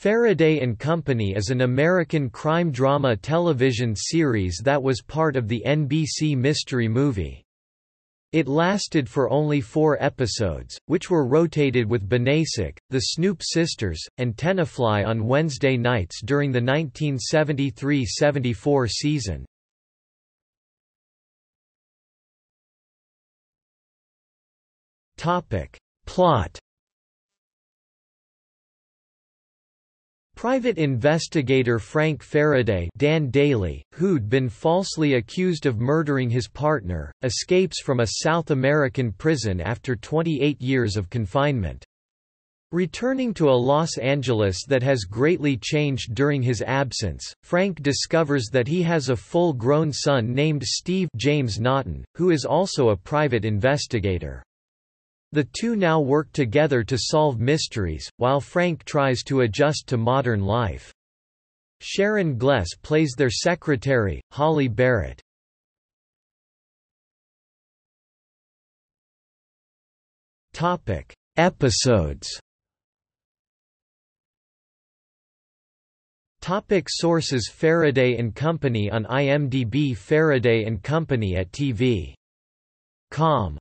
Faraday and Company is an American crime drama television series that was part of the NBC Mystery Movie. It lasted for only four episodes, which were rotated with Banacek, the Snoop Sisters, and Tenafly on Wednesday nights during the 1973–74 season. Plot Private investigator Frank Faraday Dan Dailey, who'd been falsely accused of murdering his partner, escapes from a South American prison after 28 years of confinement. Returning to a Los Angeles that has greatly changed during his absence, Frank discovers that he has a full-grown son named Steve James Naughton, who is also a private investigator. The two now work together to solve mysteries, while Frank tries to adjust to modern life. Sharon Gless plays their secretary, Holly Barrett. Topic: Episodes. Topic sources Faraday and Company on IMDb Faraday and Company at TV. Com